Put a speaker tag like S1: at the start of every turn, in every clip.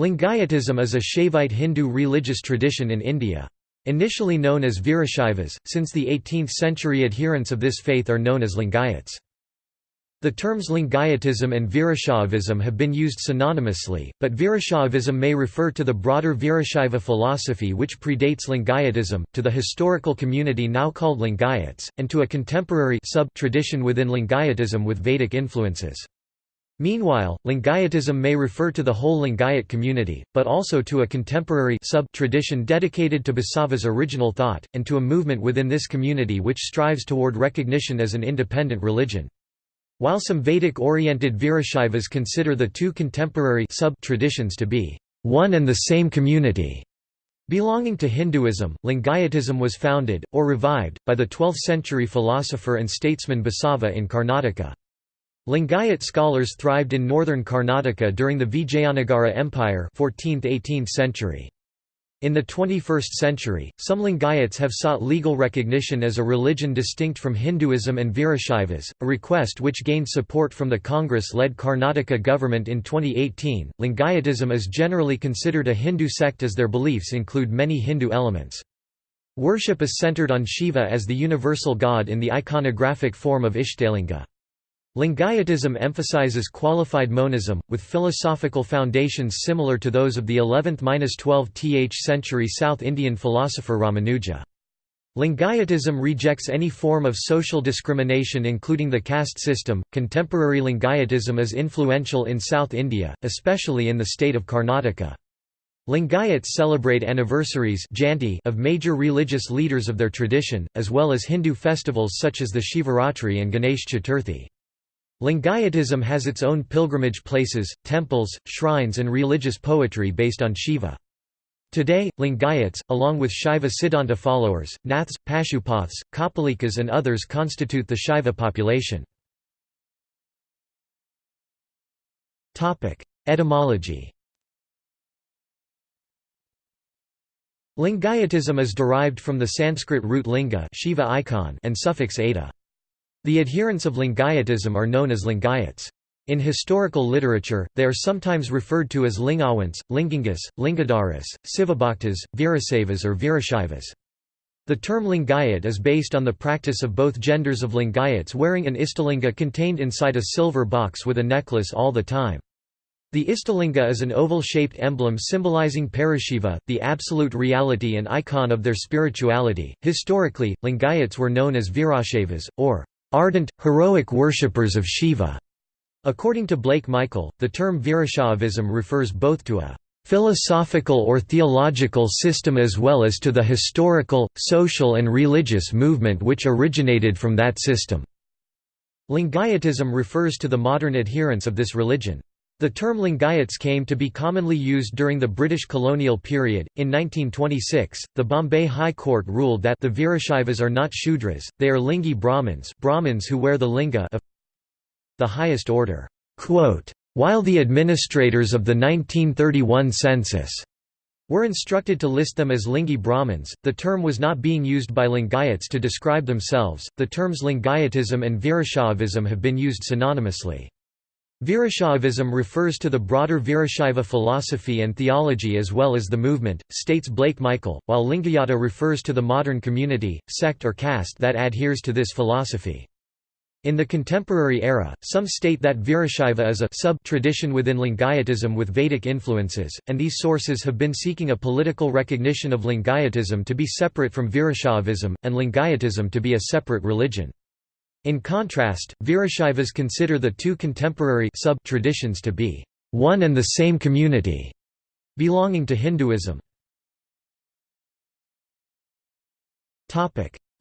S1: Lingayatism is a Shaivite Hindu religious tradition in India. Initially known as Virashaivas, since the 18th century adherents of this faith are known as Lingayats. The terms Lingayatism and Virashaivism have been used synonymously, but Virashaivism may refer to the broader Virashaiva philosophy which predates Lingayatism, to the historical community now called Lingayats, and to a contemporary sub-tradition within Lingayatism with Vedic influences. Meanwhile, Lingayatism may refer to the whole Lingayat community, but also to a contemporary sub-tradition dedicated to Basava's original thought, and to a movement within this community which strives toward recognition as an independent religion. While some Vedic-oriented Virashaivas consider the two contemporary sub-traditions to be one and the same community, Belonging to Hinduism, Lingayatism was founded, or revived, by the 12th-century philosopher and statesman Basava in Karnataka. Lingayat scholars thrived in northern Karnataka during the Vijayanagara Empire 14th–18th century. In the 21st century, some Lingayats have sought legal recognition as a religion distinct from Hinduism and Virashaivas, a request which gained support from the Congress-led Karnataka government in 2018. Lingayatism is generally considered a Hindu sect as their beliefs include many Hindu elements. Worship is centered on Shiva as the universal god in the iconographic form of Ishtalinga. Lingayatism emphasizes qualified monism, with philosophical foundations similar to those of the 11th–12th century South Indian philosopher Ramanuja. Lingayatism rejects any form of social discrimination including the caste system. Contemporary Lingayatism is influential in South India, especially in the state of Karnataka. Lingayats celebrate anniversaries of major religious leaders of their tradition, as well as Hindu festivals such as the Shivaratri and Ganesh Chaturthi. Lingayatism has its own pilgrimage places, temples, shrines and religious poetry based on Shiva. Today, Lingayats, along with Shaiva Siddhanta followers, Naths, Pashupaths, Kapalikas and others constitute the Shaiva population. Etymology Lingayatism is derived from the Sanskrit root linga Shiva icon and suffix ada. The adherents of Lingayatism are known as Lingayats. In historical literature, they are sometimes referred to as Lingawants, Lingangas, Lingadaras, Sivabhaktas, Virasavas or Virashivas. The term Lingayat is based on the practice of both genders of Lingayats wearing an Ishtalinga contained inside a silver box with a necklace all the time. The Ishtalinga is an oval-shaped emblem symbolizing Parashiva, the absolute reality and icon of their spirituality. Historically, Lingayats were known as Virashaivas, or ardent, heroic worshippers of Shiva. According to Blake Michael, the term Virashaivism refers both to a philosophical or theological system as well as to the historical, social and religious movement which originated from that system. Lingayatism refers to the modern adherents of this religion. The term Lingayats came to be commonly used during the British colonial period. In 1926, the Bombay High Court ruled that the Virashaivas are not Shudras, they are Lingi Brahmins, Brahmins who wear the linga of the highest order. Quote, While the administrators of the 1931 census were instructed to list them as Lingi Brahmins, the term was not being used by Lingayats to describe themselves. The terms Lingayatism and Virashaivism have been used synonymously. Virashaivism refers to the broader Virashaiva philosophy and theology as well as the movement, states Blake Michael, while Lingayata refers to the modern community, sect or caste that adheres to this philosophy. In the contemporary era, some state that Virashaiva is a sub-tradition within Lingayatism with Vedic influences, and these sources have been seeking a political recognition of Lingayatism to be separate from Virashaivism, and Lingayatism to be a separate religion. In contrast, Virashaivas consider the two contemporary sub-traditions to be one and the same community, belonging to Hinduism.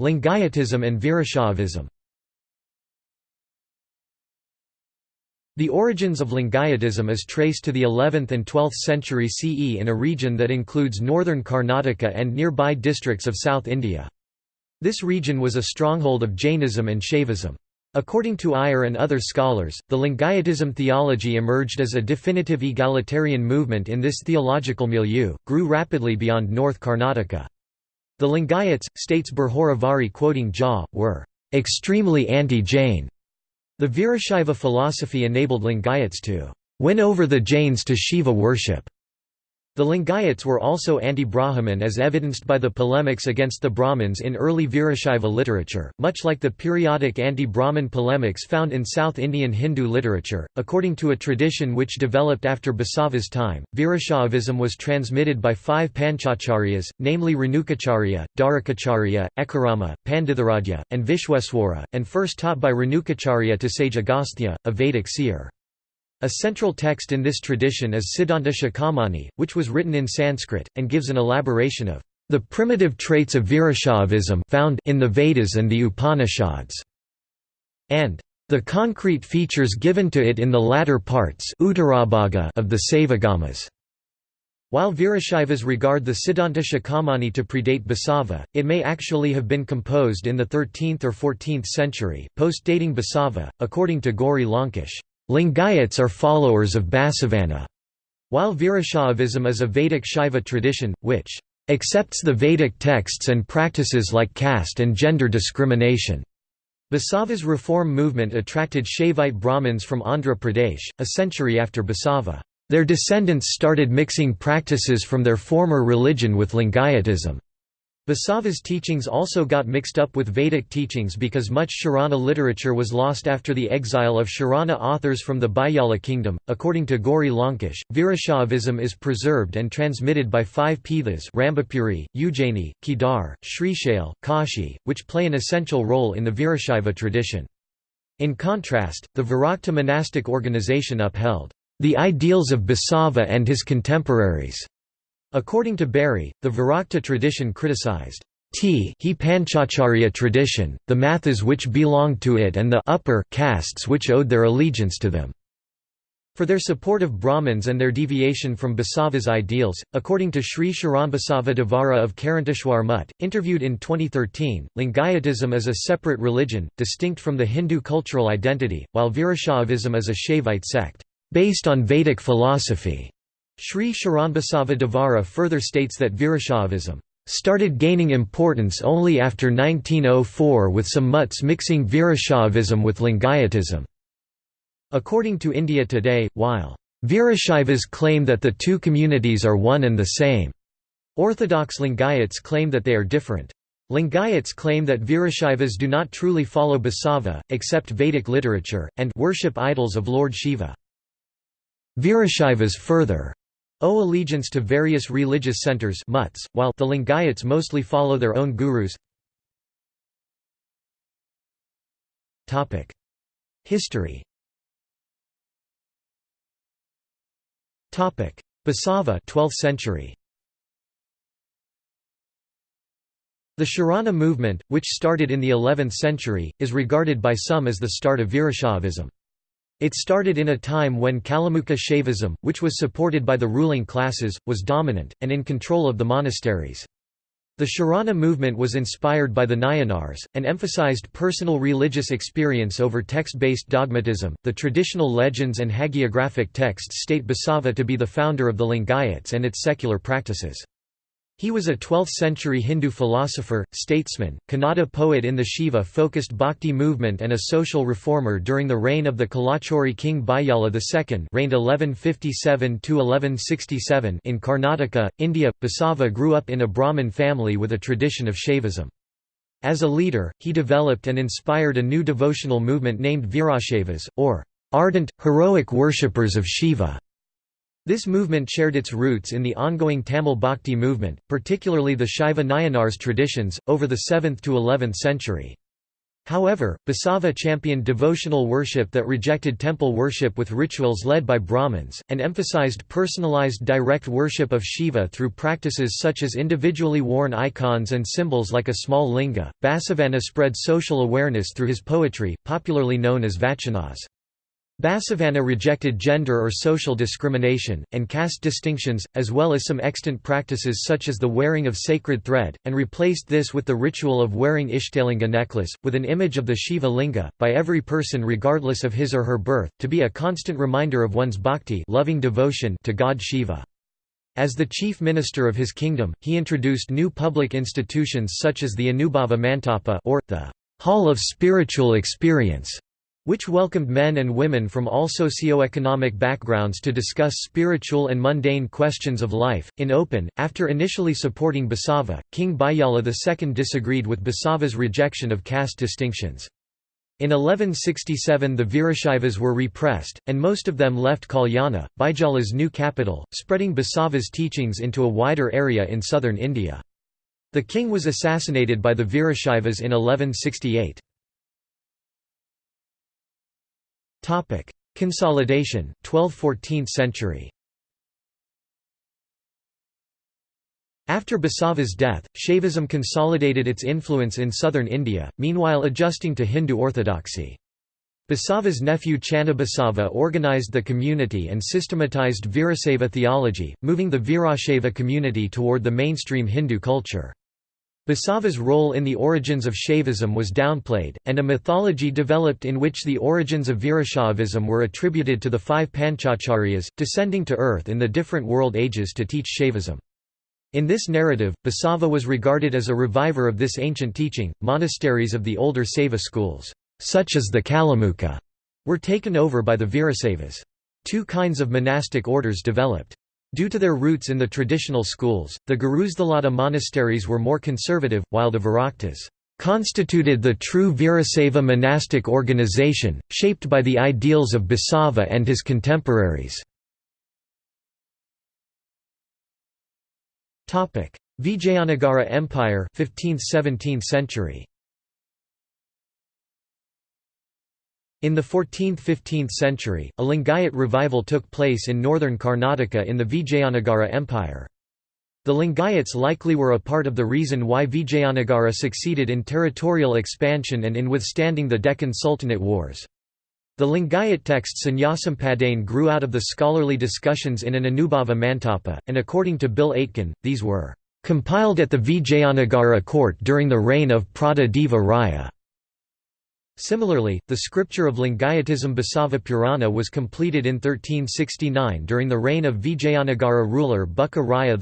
S1: Lingayatism and Virashaivism The origins of Lingayatism is traced to the 11th and 12th century CE in a region that includes northern Karnataka and nearby districts of South India. This region was a stronghold of Jainism and Shaivism. According to Iyer and other scholars, the Lingayatism theology emerged as a definitive egalitarian movement in this theological milieu, grew rapidly beyond North Karnataka. The Lingayats, states Bharhora quoting Jha, were extremely anti-Jain. The Virashaiva philosophy enabled Lingayats to win over the Jains to Shiva worship. The Lingayats were also anti-Brahmin as evidenced by the polemics against the Brahmins in early Virashaiva literature, much like the periodic anti-Brahman polemics found in South Indian Hindu literature. According to a tradition which developed after Basava's time, Virashaivism was transmitted by five Panchacharyas, namely Renukacharya, Dharukacharya, Ekarama, Panditharadhya, and Vishweswara, and first taught by Renukacharya to sage Agastya, a Vedic seer. A central text in this tradition is Siddhanta Shikhamani, which was written in Sanskrit, and gives an elaboration of the primitive traits of Virashaivism found in the Vedas and the Upanishads, and the concrete features given to it in the latter parts of the Savagamas. While Virashaivas regard the Siddhanta Shikhamani to predate Basava, it may actually have been composed in the 13th or 14th century, post-dating Basava, according to Gauri Lankesh. Lingayats are followers of Basavanna, while Virashaivism is a Vedic Shaiva tradition, which accepts the Vedic texts and practices like caste and gender discrimination. Basava's reform movement attracted Shaivite Brahmins from Andhra Pradesh, a century after Basava. Their descendants started mixing practices from their former religion with Lingayatism. Basava's teachings also got mixed up with Vedic teachings because much Sharana literature was lost after the exile of Sharana authors from the Baiyala kingdom. According to Gauri Lankesh, Virashaivism is preserved and transmitted by five Pithas Rambapuri, Ujjaini, Kedar, Srishail, Kashi, which play an essential role in the Virashaiva tradition. In contrast, the Virakta monastic organization upheld the ideals of Basava and his contemporaries According to Berry, the Virakta tradition criticized T he Panchacharya tradition, the mathas which belonged to it and the upper castes which owed their allegiance to them. For their support of Brahmins and their deviation from Basava's ideals, according to Sri Sharanbasava Devara of Karanteshwar Mutt, interviewed in 2013, Lingayatism is a separate religion, distinct from the Hindu cultural identity, while Virashaivism is a Shaivite sect, based on Vedic philosophy. Sri Sharanbasava Devara further states that Virashaivism started gaining importance only after 1904 with some mutts mixing Virashaivism with Lingayatism. According to India Today, while Virashaivas claim that the two communities are one and the same, Orthodox Lingayats claim that they are different. Lingayats claim that Virashaivas do not truly follow Basava, accept Vedic literature, and worship idols of Lord Shiva. Virashaivas further owe allegiance to various religious centers mutts, while the Lingayats mostly follow their own gurus. History Basava 12th century The Sharana movement, which started in the 11th century, is regarded by some as the start of Virashaivism. It started in a time when Kalamukha Shaivism, which was supported by the ruling classes, was dominant, and in control of the monasteries. The Sharana movement was inspired by the Nayanars, and emphasized personal religious experience over text-based dogmatism. The traditional legends and hagiographic texts state Basava to be the founder of the Lingayats and its secular practices. He was a 12th-century Hindu philosopher, statesman, Kannada poet in the Shiva-focused bhakti movement and a social reformer during the reign of the Kalachuri king Bayala II reigned 1157–1167 in Karnataka, India. Basava grew up in a Brahmin family with a tradition of Shaivism. As a leader, he developed and inspired a new devotional movement named Virashaivas, or ardent, heroic worshippers of Shiva. This movement shared its roots in the ongoing Tamil Bhakti movement, particularly the Shaiva Nayanars traditions, over the 7th to 11th century. However, Basava championed devotional worship that rejected temple worship with rituals led by Brahmins, and emphasized personalized direct worship of Shiva through practices such as individually worn icons and symbols like a small linga. Basavanna spread social awareness through his poetry, popularly known as vachanas. Basavanna rejected gender or social discrimination, and caste distinctions, as well as some extant practices such as the wearing of sacred thread, and replaced this with the ritual of wearing Ishtalinga necklace, with an image of the Shiva linga, by every person regardless of his or her birth, to be a constant reminder of one's bhakti loving devotion to God Shiva. As the chief minister of his kingdom, he introduced new public institutions such as the Anubhava Mantapa or the Hall of Spiritual Experience which welcomed men and women from all socio-economic backgrounds to discuss spiritual and mundane questions of life, in open. After initially supporting Basava, King Bayala II disagreed with Basava's rejection of caste distinctions. In 1167 the Virashaivas were repressed, and most of them left Kalyana, Bijala's new capital, spreading Basava's teachings into a wider area in southern India. The king was assassinated by the Virashaivas in 1168. Topic: Consolidation, 12th–14th century. After Basava's death, Shaivism consolidated its influence in southern India, meanwhile adjusting to Hindu orthodoxy. Basava's nephew Channa Basava organized the community and systematized Virasaiva theology, moving the Virashaiva community toward the mainstream Hindu culture. Basava's role in the origins of Shaivism was downplayed, and a mythology developed in which the origins of Virashaivism were attributed to the five Panchacharyas, descending to earth in the different world ages to teach Shaivism. In this narrative, Basava was regarded as a reviver of this ancient teaching. Monasteries of the older Saiva schools, such as the Kalamukha, were taken over by the Virasaivas. Two kinds of monastic orders developed. Due to their roots in the traditional schools, the Gurusthalada monasteries were more conservative, while the Viraktas constituted the true Virasaiva monastic organization, shaped by the ideals of Basava and his contemporaries. Vijayanagara Empire 15th–17th century In the 14th–15th century, a Lingayat revival took place in northern Karnataka in the Vijayanagara Empire. The Lingayats likely were a part of the reason why Vijayanagara succeeded in territorial expansion and in withstanding the Deccan Sultanate wars. The Lingayat text Shunyasampadane grew out of the scholarly discussions in an Anubhava Mantapa, and according to Bill Aitken, these were compiled at the Vijayanagara court during the reign of Prada Deva Raya. Similarly, the scripture of Lingayatism Basava Purana was completed in 1369 during the reign of Vijayanagara ruler Bukka Raya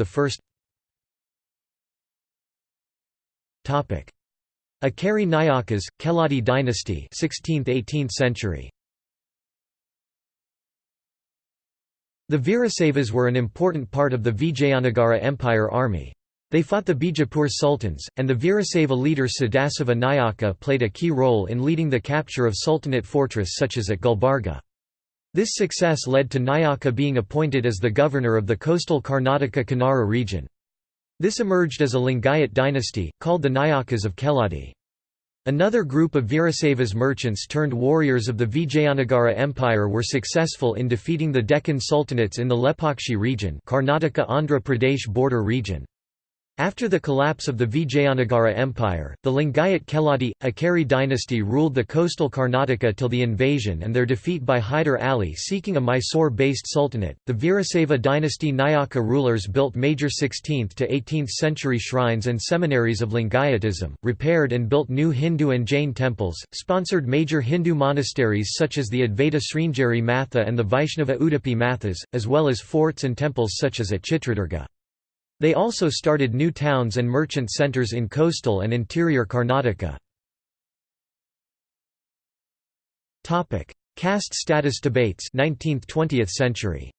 S1: I. Ikkeri Nayakas, Keladi dynasty 16th–18th century. The Virasaivas were an important part of the Vijayanagara Empire army. They fought the Bijapur sultans, and the Virasaiva leader Sadasiva Nayaka played a key role in leading the capture of sultanate fortress such as at Gulbarga. This success led to Nayaka being appointed as the governor of the coastal Karnataka Kanara region. This emerged as a Lingayat dynasty, called the Nayakas of Keladi. Another group of Virasaivas merchants turned warriors of the Vijayanagara Empire were successful in defeating the Deccan sultanates in the Lepakshi region Karnataka-Andhra Pradesh border region. After the collapse of the Vijayanagara Empire, the Lingayat Keladi, Ikkeri dynasty ruled the coastal Karnataka till the invasion and their defeat by Hyder Ali seeking a Mysore-based sultanate. The Virasaiva dynasty Nayaka rulers built major 16th to 18th century shrines and seminaries of Lingayatism, repaired and built new Hindu and Jain temples, sponsored major Hindu monasteries such as the Advaita Sringeri Matha and the Vaishnava Udupi Mathas, as well as forts and temples such as at Chitradurga. They also started new towns and merchant centers in coastal and interior Karnataka. Caste status debates 19th–20th century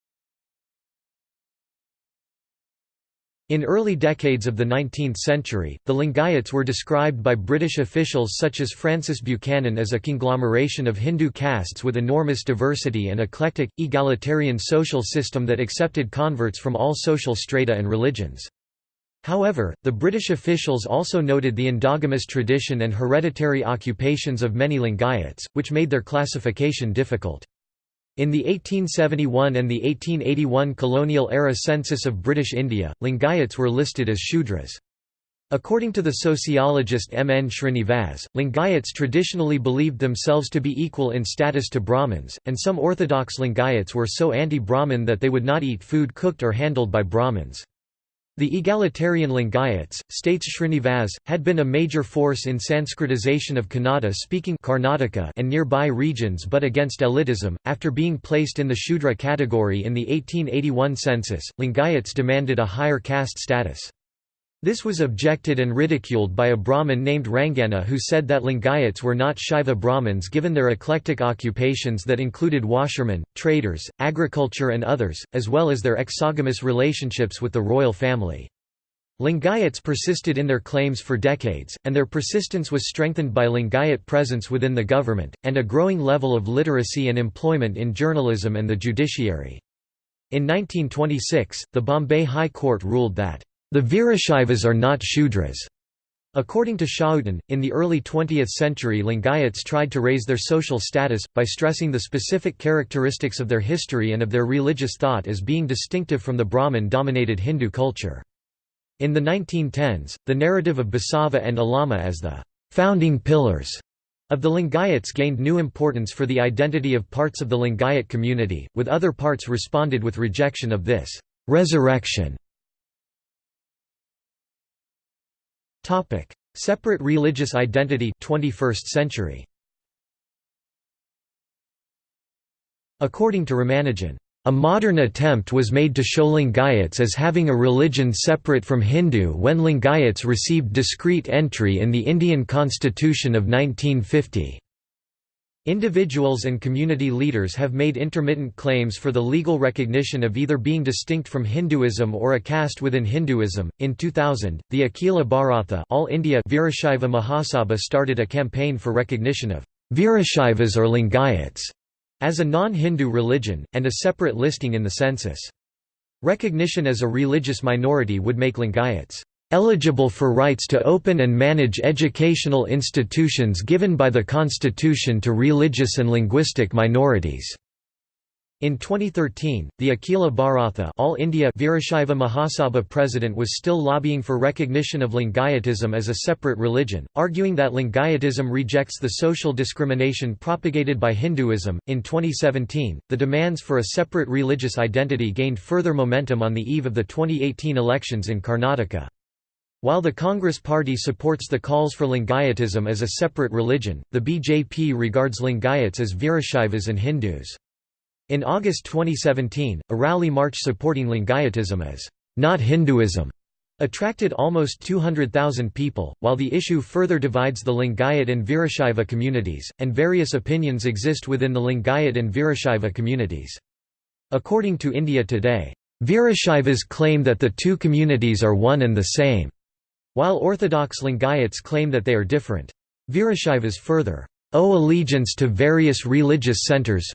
S1: In early decades of the 19th century, the Lingayats were described by British officials such as Francis Buchanan as a conglomeration of Hindu castes with enormous diversity and eclectic, egalitarian social system that accepted converts from all social strata and religions. However, the British officials also noted the endogamous tradition and hereditary occupations of many Lingayats, which made their classification difficult. In the 1871 and the 1881 colonial-era census of British India, Lingayats were listed as Shudras. According to the sociologist M. N. Srinivas, Lingayats traditionally believed themselves to be equal in status to Brahmins, and some orthodox Lingayats were so anti-Brahmin that they would not eat food cooked or handled by Brahmins. The egalitarian Lingayats, states Srinivas, had been a major force in Sanskritization of Kannada-speaking Karnataka and nearby regions but against elitism. After being placed in the Shudra category in the 1881 census, Lingayats demanded a higher caste status. This was objected and ridiculed by a Brahmin named Rangana who said that Lingayats were not Shaiva Brahmins given their eclectic occupations that included washermen, traders, agriculture and others, as well as their exogamous relationships with the royal family. Lingayats persisted in their claims for decades, and their persistence was strengthened by Lingayat presence within the government, and a growing level of literacy and employment in journalism and the judiciary. In 1926, the Bombay High Court ruled that the Virashaivas are not Shudras. According to Schouten, in the early 20th century Lingayats tried to raise their social status, by stressing the specific characteristics of their history and of their religious thought as being distinctive from the Brahmin-dominated Hindu culture. In the 1910s, the narrative of Basava and Allama as the founding pillars of the Lingayats gained new importance for the identity of parts of the Lingayat community, with other parts responded with rejection of this resurrection Topic: Separate religious identity 21st century. According to Ramanujan, a modern attempt was made to show Lingayats as having a religion separate from Hindu when Lingayats received discrete entry in the Indian constitution of 1950. Individuals and community leaders have made intermittent claims for the legal recognition of either being distinct from Hinduism or a caste within Hinduism. In 2000, the Akhila Bharatha All India Virashaiva Mahasabha started a campaign for recognition of Virashaivas or Lingayats as a non-Hindu religion, and a separate listing in the census. Recognition as a religious minority would make Lingayats eligible for rights to open and manage educational institutions given by the Constitution to religious and linguistic minorities. In 2013, the Akhila Bharatha All India Virashaiva Mahasabha president was still lobbying for recognition of Lingayatism as a separate religion, arguing that Lingayatism rejects the social discrimination propagated by Hinduism. In 2017, the demands for a separate religious identity gained further momentum on the eve of the 2018 elections in Karnataka. While the Congress Party supports the calls for Lingayatism as a separate religion, the BJP regards Lingayats as Virashaivas and Hindus. In August 2017, a rally march supporting Lingayatism as not Hinduism attracted almost 200,000 people, while the issue further divides the Lingayat and Virashaiva communities, and various opinions exist within the Lingayat and Virashaiva communities. According to India Today, Virashaivas claim that the two communities are one and the same. While Orthodox Lingayats claim that they are different. Virashaivas further owe allegiance to various religious centers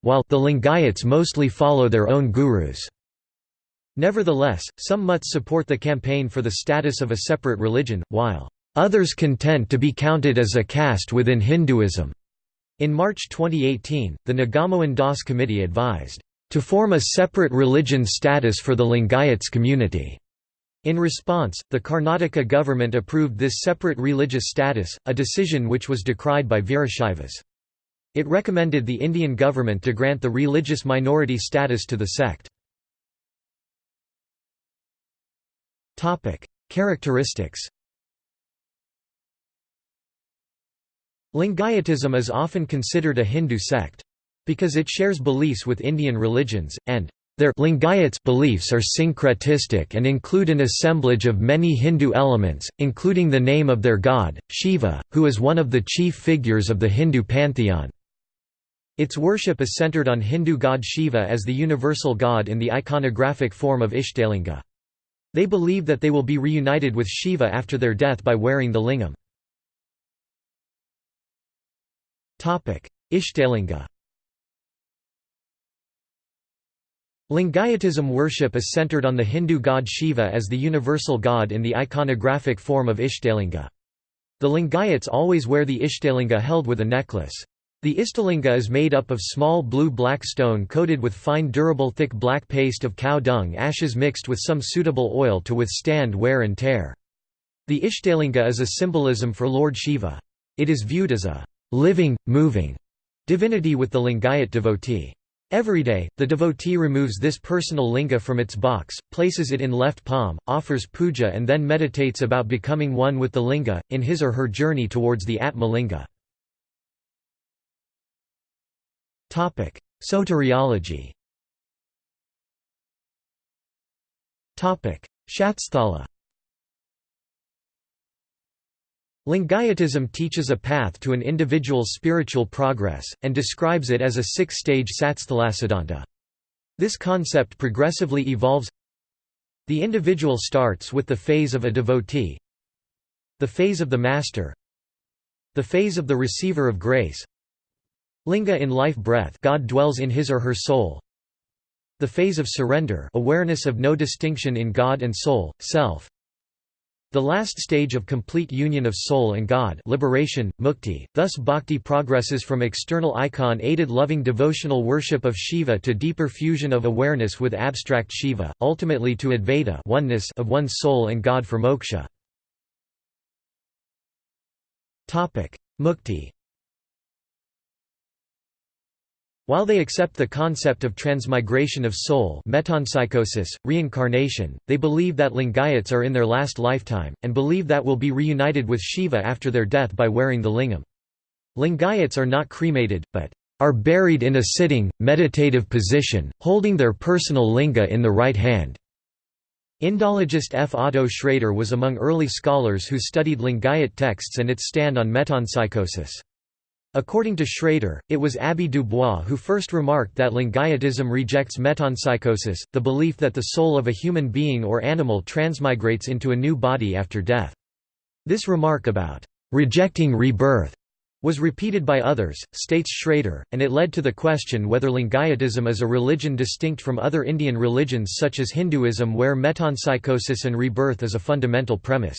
S1: while the Lingayats mostly follow their own gurus. Nevertheless, some mutts support the campaign for the status of a separate religion, while others contend to be counted as a caste within Hinduism. In March 2018, the Nagamohan Das Committee advised, to form a separate religion status for the Lingayats community. In response, the Karnataka government approved this separate religious status, a decision which was decried by Virashaivas. It recommended the Indian government to grant the religious minority status to the sect. Characteristics Lingayatism is often considered a Hindu sect. Because it shares beliefs with Indian religions, and their Lingayats beliefs are syncretistic and include an assemblage of many Hindu elements, including the name of their god, Shiva, who is one of the chief figures of the Hindu pantheon. Its worship is centered on Hindu god Shiva as the universal god in the iconographic form of Ishtalinga. They believe that they will be reunited with Shiva after their death by wearing the lingam. Ishtalinga Lingayatism worship is centered on the Hindu god Shiva as the universal god in the iconographic form of Ishtalinga. The Lingayats always wear the Ishtalinga held with a necklace. The Ishtalinga is made up of small blue-black stone coated with fine durable thick black paste of cow dung ashes mixed with some suitable oil to withstand wear and tear. The Ishtalinga is a symbolism for Lord Shiva. It is viewed as a living, moving divinity with the Lingayat devotee. Every day, the devotee removes this personal linga from its box, places it in left palm, offers puja and then meditates about becoming one with the linga, in his or her journey towards the Atma linga. Soteriology Shatsthala Lingayatism teaches a path to an individual's spiritual progress, and describes it as a six-stage satsthalasiddhanta. This concept progressively evolves. The individual starts with the phase of a devotee The phase of the master The phase of the receiver of grace. Linga in life breath God dwells in his or her soul. The phase of surrender awareness of no distinction in God and soul, self the last stage of complete union of soul and God liberation, mukti, thus bhakti progresses from external icon-aided loving devotional worship of Shiva to deeper fusion of awareness with abstract Shiva, ultimately to Advaita oneness of one's soul and God for moksha. Mukti While they accept the concept of transmigration of soul metempsychosis, reincarnation, they believe that Lingayats are in their last lifetime, and believe that will be reunited with Shiva after their death by wearing the lingam. Lingayats are not cremated, but are buried in a sitting, meditative position, holding their personal linga in the right hand. Indologist F. Otto Schrader was among early scholars who studied Lingayat texts and its stand on metempsychosis. According to Schrader, it was Abbé Dubois who first remarked that Lingayatism rejects metempsychosis, the belief that the soul of a human being or animal transmigrates into a new body after death. This remark about rejecting rebirth was repeated by others, states Schrader, and it led to the question whether Lingayatism is a religion distinct from other Indian religions such as Hinduism where metempsychosis and rebirth is a fundamental premise.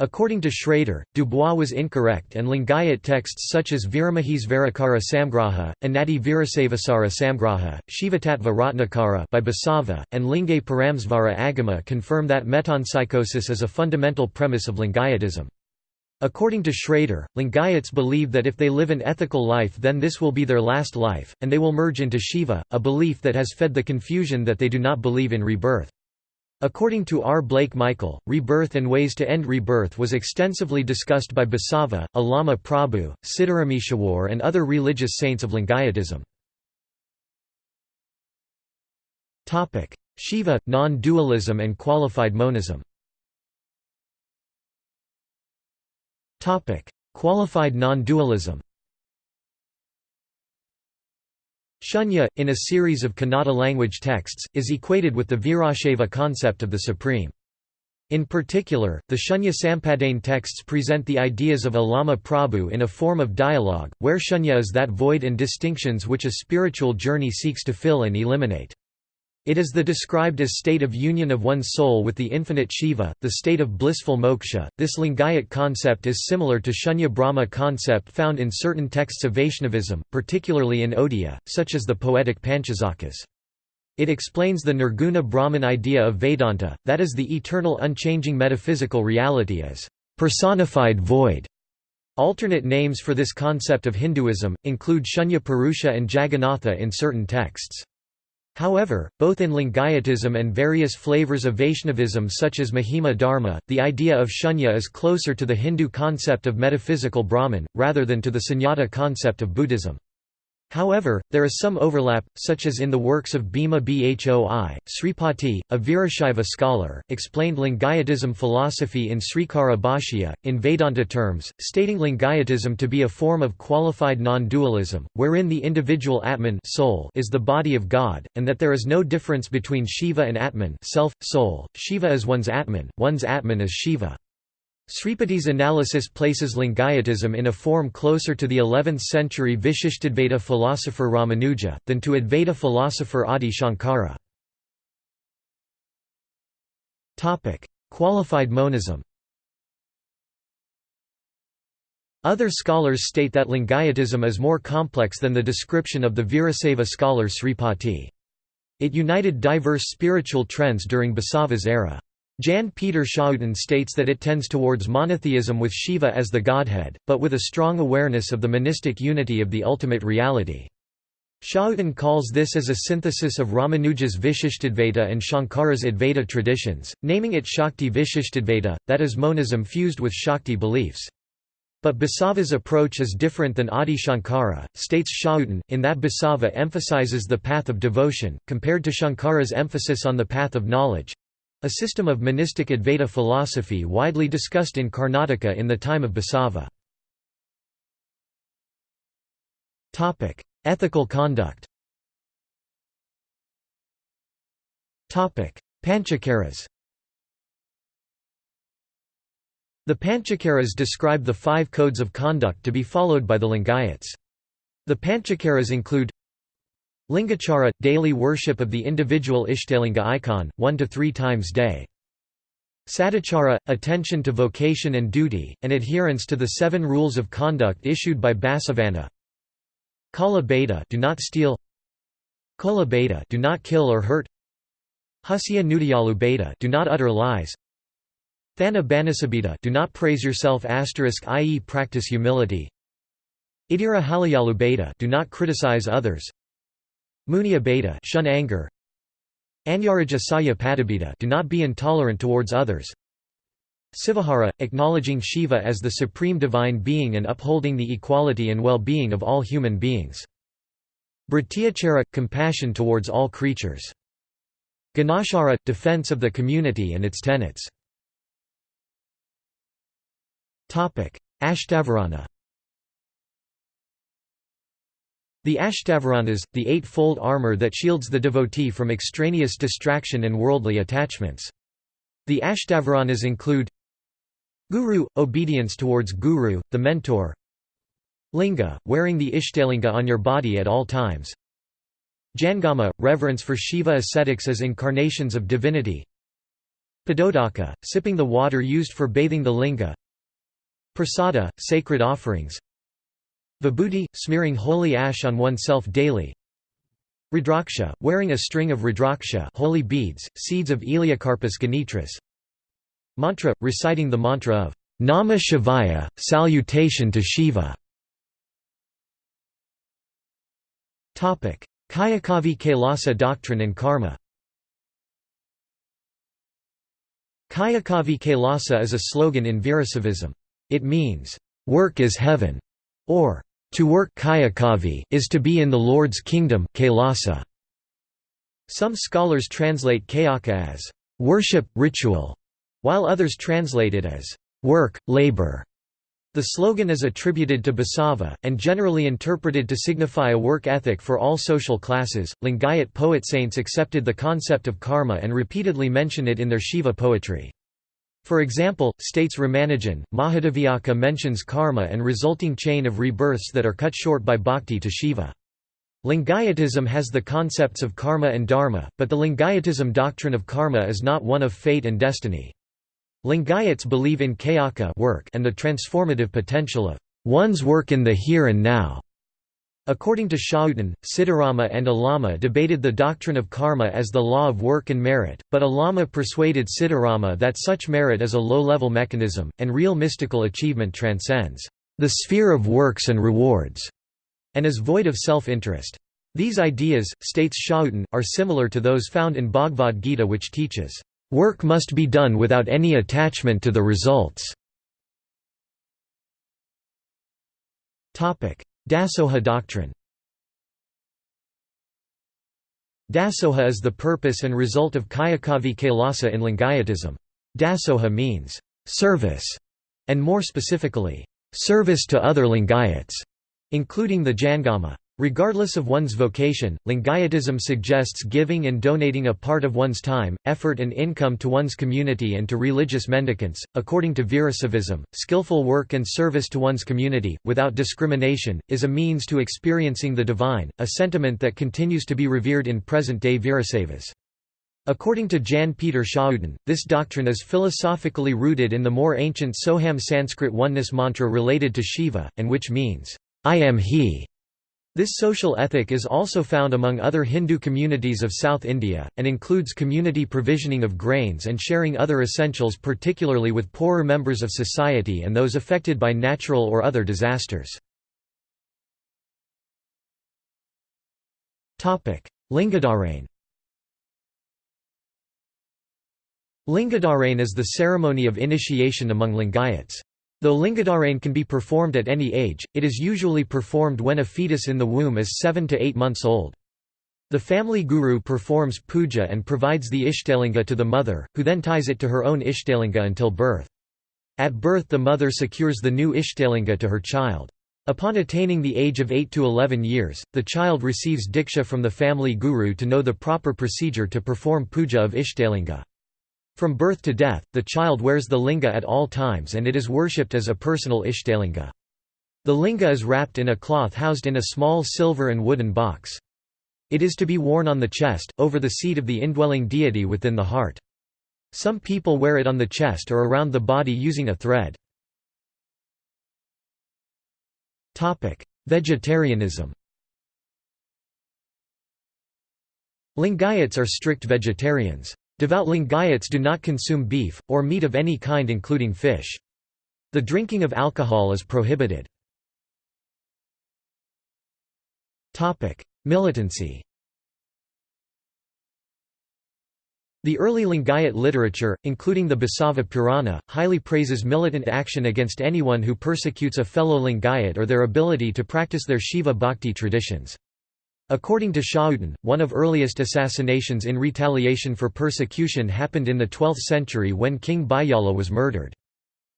S1: According to Schrader, Dubois was incorrect and Lingayat texts such as Viramahisvarakara Samgraha, Anati Virasavasara Samgraha, Shivatattva Ratnakara by Basava, and Lingay Paramsvara Agama confirm that metempsychosis is a fundamental premise of Lingayatism. According to Schrader, Lingayats believe that if they live an ethical life then this will be their last life, and they will merge into Shiva, a belief that has fed the confusion that they do not believe in rebirth. According to R. Blake Michael, rebirth and ways to end rebirth was extensively discussed by Basava, Allama Prabhu, Siddarameshwar and other religious saints of Lingayatism. Shiva, non-dualism and qualified monism Qualified non-dualism Shunya, in a series of Kannada language texts, is equated with the Virashaiva concept of the Supreme. In particular, the Shunya Sampadane texts present the ideas of Allama Prabhu in a form of dialogue, where Shunya is that void and distinctions which a spiritual journey seeks to fill and eliminate. It is the described as state of union of one's soul with the infinite Shiva, the state of blissful moksha. This Lingayat concept is similar to Shunya Brahma concept found in certain texts of Vaishnavism, particularly in Odia, such as the poetic Panchasakhas. It explains the Nirguna Brahman idea of Vedanta, that is the eternal unchanging metaphysical reality as personified void. Alternate names for this concept of Hinduism, include Shunya Purusha and Jagannatha in certain texts. However, both in Lingayatism and various flavors of Vaishnavism such as Mahima Dharma, the idea of shunya is closer to the Hindu concept of metaphysical Brahman, rather than to the sunyata concept of Buddhism. However, there is some overlap, such as in the works of Bhima Bhoi. Sripati, a Virashaiva scholar, explained Lingayatism philosophy in Srikara Bhashya, in Vedanta terms, stating Lingayatism to be a form of qualified non-dualism, wherein the individual Atman soul is the body of God, and that there is no difference between Shiva and Atman self, soul. Shiva is one's Atman, one's Atman is Shiva. Sripati's analysis places Lingayatism in a form closer to the 11th-century Vishishtadvaita philosopher Ramanuja, than to Advaita philosopher Adi Shankara. Qualified monism Other scholars state that Lingayatism is more complex than the description of the Virasaiva scholar Sripati. It united diverse spiritual trends during Basava's era. Jan Peter Schouten states that it tends towards monotheism with Shiva as the godhead, but with a strong awareness of the monistic unity of the ultimate reality. Schouten calls this as a synthesis of Ramanuja's Vishishtadvaita and Shankara's Advaita traditions, naming it Shakti Vishishtadvaita, that is monism fused with Shakti beliefs. But Basava's approach is different than Adi Shankara, states Schouten, in that Basava emphasizes the path of devotion, compared to Shankara's emphasis on the path of knowledge. A system of monistic Advaita philosophy widely discussed in Karnataka in the time of Basava. Ethical conduct Panchacharas The Panchacharas describe the five codes of conduct to be followed by the Lingayats. The Panchacharas include Lingachara – daily worship of the individual Ishtalinga icon, one to three times day. Sadachara – attention to vocation and duty, and adherence to the seven rules of conduct issued by Basavanna. Kala Beta do not steal Kola Beta do not kill or hurt Hasya Nudiyalu Beta do not utter lies Thana Banasabita do not praise yourself i.e. practice humility Idira Halayalu do not criticize others Munya beta shun anger. Anyaraja saya do not be intolerant towards others. Sivahara, acknowledging Shiva as the supreme divine being and upholding the equality and well-being of all human beings. Brityachara, compassion towards all creatures. Ganachara, defense of the community and its tenets. Ashtavarana The Ashtavaranas, the eight-fold armor that shields the devotee from extraneous distraction and worldly attachments. The Ashtavaranas include Guru – obedience towards Guru, the mentor. Linga – wearing the Ishtalinga on your body at all times. Jangama – reverence for Shiva ascetics as incarnations of divinity. Padodaka – sipping the water used for bathing the linga. Prasada – sacred offerings Vibhuti, smearing holy ash on oneself daily. Rudraksha, wearing a string of rudraksha holy beads, seeds of Elaeocarpus ganitris Mantra, reciting the mantra of Namah Shivaya, salutation to Shiva. Kayakavi Kailasa doctrine and karma. Kayakavi Kailasa is a slogan in Virasaivism. It means, "...work is heaven", or to work is to be in the Lord's kingdom kailasa. Some scholars translate kayaka as worship, ritual, while others translate it as work, labor. The slogan is attributed to Basava, and generally interpreted to signify a work ethic for all social classes. Lingayat poet saints accepted the concept of karma and repeatedly mention it in their Shiva poetry. For example, states Ramanujan, Mahadeviyakka mentions karma and resulting chain of rebirths that are cut short by bhakti to Shiva. Lingayatism has the concepts of karma and dharma, but the Lingayatism doctrine of karma is not one of fate and destiny. Lingayats believe in kayaka work and the transformative potential of one's work in the here and now. According to Schouten, Siddharama and Allama debated the doctrine of karma as the law of work and merit, but Allama persuaded Siddharama that such merit is a low-level mechanism, and real mystical achievement transcends the sphere of works and rewards, and is void of self-interest. These ideas, states Schouten, are similar to those found in Bhagavad Gita which teaches, "...work must be done without any attachment to the results." Dasoha doctrine Dasoha is the purpose and result of Kayakavi Kailasa in Lingayatism. Dasoha means, service, and more specifically, service to other Lingayats, including the Jangama. Regardless of one's vocation, Lingayatism suggests giving and donating a part of one's time, effort, and income to one's community and to religious mendicants. According to Virasaivism, skillful work and service to one's community, without discrimination, is a means to experiencing the divine, a sentiment that continues to be revered in present day Virasaivas. According to Jan Peter Schouten, this doctrine is philosophically rooted in the more ancient Soham Sanskrit oneness mantra related to Shiva, and which means, I am He. This social ethic is also found among other Hindu communities of South India, and includes community provisioning of grains and sharing other essentials particularly with poorer members of society and those affected by natural or other disasters. Lingadharane Lingadharane is the ceremony of initiation among Lingayats. Though Lingadharane can be performed at any age, it is usually performed when a fetus in the womb is 7 to 8 months old. The family guru performs puja and provides the Ishtalinga to the mother, who then ties it to her own Ishtalinga until birth. At birth the mother secures the new Ishtalinga to her child. Upon attaining the age of 8 to 11 years, the child receives diksha from the family guru to know the proper procedure to perform puja of Ishtalinga. From birth to death, the child wears the linga at all times and it is worshipped as a personal Ishtalinga. The linga is wrapped in a cloth housed in a small silver and wooden box. It is to be worn on the chest, over the seat of the indwelling deity within the heart. Some people wear it on the chest or around the body using a thread. Vegetarianism Lingayats are strict vegetarians. Devout Lingayats do not consume beef, or meat of any kind including fish. The drinking of alcohol is prohibited. Militancy The early Lingayat literature, including the Basava Purana, highly praises militant action against anyone who persecutes a fellow Lingayat or their ability to practice their Shiva bhakti traditions. According to Schouten, one of earliest assassinations in retaliation for persecution happened in the 12th century when King Bayala was murdered.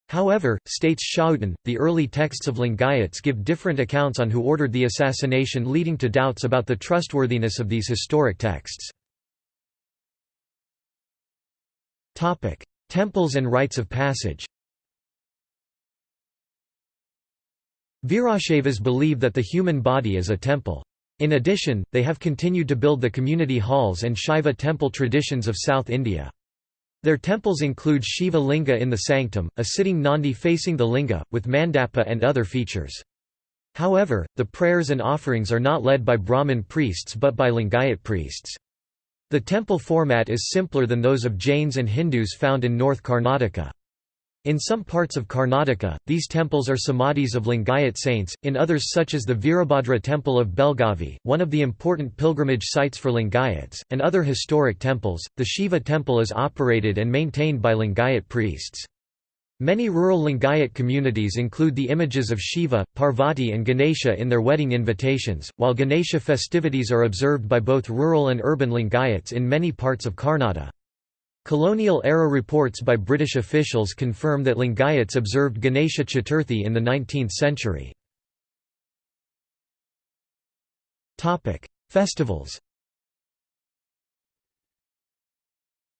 S1: However, states Schouten, the early texts of Lingayats give different accounts on who ordered the assassination leading to doubts about the trustworthiness of these historic texts. Temples and rites of passage Virashaivas believe that the human body is a temple. In addition, they have continued to build the community halls and Shaiva temple traditions of South India. Their temples include Shiva Linga in the sanctum, a sitting Nandi facing the linga, with mandapa and other features. However, the prayers and offerings are not led by Brahmin priests but by Lingayat priests. The temple format is simpler than those of Jains and Hindus found in North Karnataka. In some parts of Karnataka, these temples are samadhis of Lingayat saints, in others such as the Virabhadra temple of Belgavi, one of the important pilgrimage sites for Lingayats, and other historic temples, the Shiva temple is operated and maintained by Lingayat priests. Many rural Lingayat communities include the images of Shiva, Parvati and Ganesha in their wedding invitations, while Ganesha festivities are observed by both rural and urban Lingayats in many parts of Karnataka. Colonial-era reports by British officials confirm that Lingayats observed Ganesha Chaturthi in the 19th century. Festivals.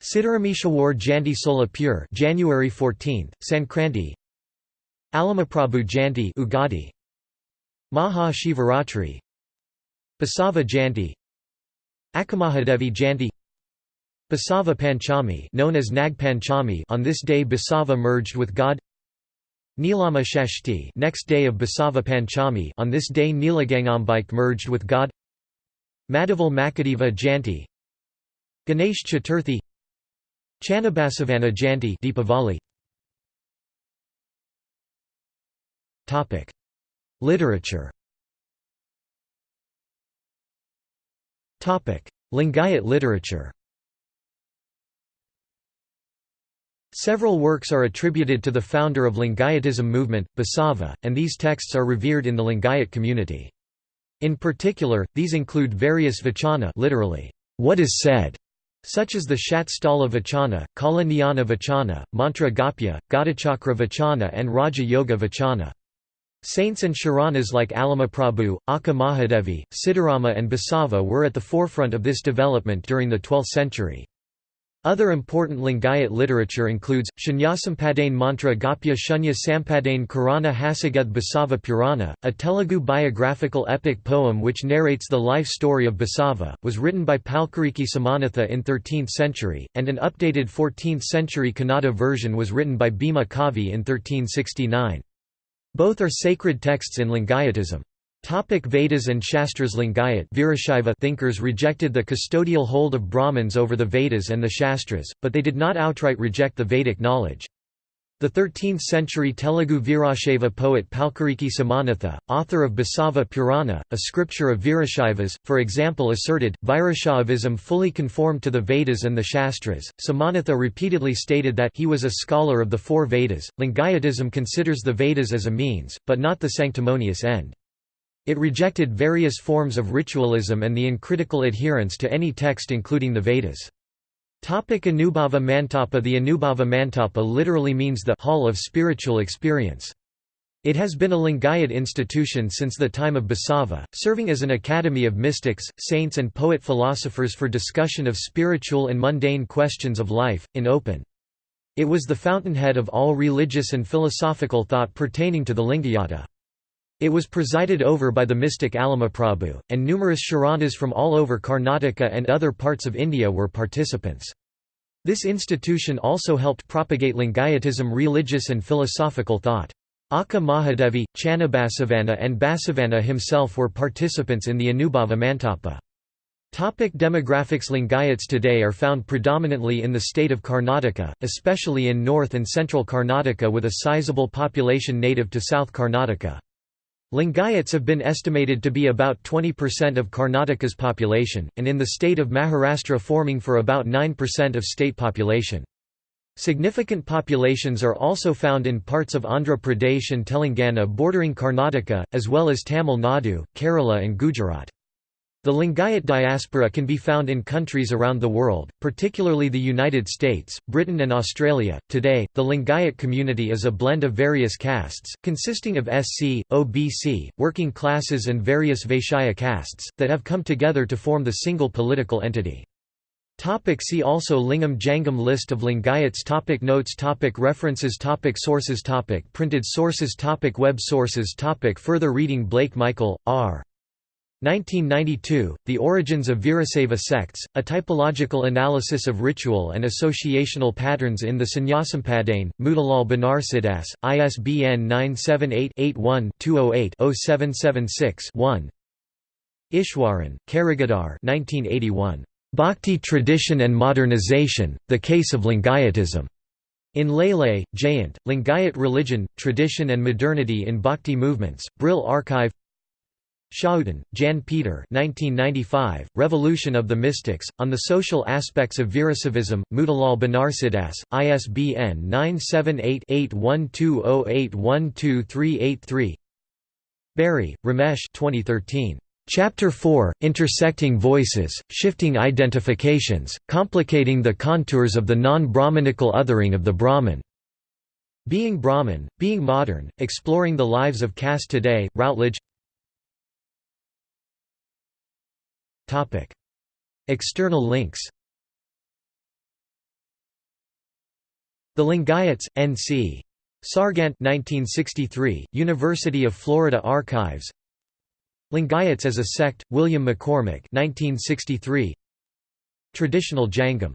S1: Siddharameshwar Jayanti Solapur January 14th, Sankranti. Allamaprabhu Jayanti Ugadi. Maha Shivaratri. Basava Jayanti Akkamahadevi Jayanti Basava Panchami known as Nag Panchami on this day Basava merged with God. Nilama Shashti next day of Basava Panchami on this day Nilagangambike merged with God. Madhaval Makadeva Jayanti Ganesh Chaturthi. Channabasavanna Janti, Deepavali. Topic. Literature. Topic. Lingayat literature Several works are attributed to the founder of Lingayatism movement, Basava, and these texts are revered in the Lingayat community. In particular, these include various vachana literally, what is said, such as the Shatsthala Vachana, Kala Jnana Vachana, Mantra Gopya, Ghatachakra Vachana and Raja Yoga Vachana. Saints and Sharanas like Allamaprabhu, Akka Mahadevi, Siddharama and Basava were at the forefront of this development during the 12th century. Other important Lingayat literature includes, Shunyasampadane Mantra Gopya Shunya Sampadane Karana Hasagad Basava Purana, a Telugu biographical epic poem which narrates the life story of Basava, was written by Palkuriki Somanatha in 13th century, and an updated 14th century Kannada version was written by Bhima Kavi in 1369. Both are sacred texts in Lingayatism. Topic Vedas and Shastras Lingayat Virashaiva thinkers rejected the custodial hold of Brahmins over the Vedas and the Shastras, but they did not outright reject the Vedic knowledge. The 13th-century Telugu Virashaiva poet Palkuriki Somanatha, author of Basava Purana, a scripture of Virashaivas, for example asserted, Virashaivism fully conformed to the Vedas and the Shastras. Somanatha repeatedly stated that he was a scholar of the four Vedas. Lingayatism considers the Vedas as a means, but not the sanctimonious end. It rejected various forms of ritualism and the uncritical adherence to any text including the Vedas. Topic Anubhava Mantapa The Anubhava Mantapa literally means the hall of spiritual experience. It has been a Lingayat institution since the time of Basava, serving as an academy of mystics, saints and poet-philosophers for discussion of spiritual and mundane questions of life, in open. It was the fountainhead of all religious and philosophical thought pertaining to the Lingayata. It was presided over by the mystic Allamaprabhu, and numerous Sharanas from all over Karnataka and other parts of India were participants. This institution also helped propagate Lingayatism religious and philosophical thought. Akka Mahadevi, Channabasavanna and Basavanna himself were participants in the Anubhava Mantapa. Topic demographics Lingayats today are found predominantly in the state of Karnataka, especially in north and central Karnataka with a sizable population native to South Karnataka. Lingayats have been estimated to be about 20% of Karnataka's population, and in the state of Maharashtra forming for about 9% of state population. Significant populations are also found in parts of Andhra Pradesh and Telangana bordering Karnataka, as well as Tamil Nadu, Kerala and Gujarat. The Lingayat diaspora can be found in countries around the world, particularly the United States, Britain, and Australia. Today, the Lingayat community is a blend of various castes, consisting of SC, OBC, working classes, and various Vaishya castes, that have come together to form the single political entity. Topic see also Lingam Jangam List of Lingayats topic Notes topic References topic Sources topic Printed sources topic Web sources topic Further reading Blake Michael, R. 1992, The Origins of Virasaiva Sects, A Typological Analysis of Ritual and Associational Patterns in the Shunyasampadane, Motilal Banarsidass, ISBN 978-81-208-0776-1 Ishwaran, Karigoudar 1981. Bhakti Tradition and Modernization, The Case of Lingayatism. In Lele, Jayant, Lingayat Religion, Tradition and Modernity in Bhakti Movements, Brill Archive Schouten, Jan Peter 1995, Revolution of the Mystics, On the Social Aspects of Virasaivism, Motilal Banarsidass, ISBN 978-8120812383 Bairy, Ramesh 2013. Chapter 4, Intersecting Voices, Shifting Identifications, Complicating the Contours of the Non-Brahmanical Othering of the Brahman. Being Brahman, Being Modern, Exploring the Lives of Caste Today, Routledge External links The Lingayats, N.C. Sargant 1963, University of Florida Archives Lingayats as a sect, William McCormack 1963. Traditional Jangam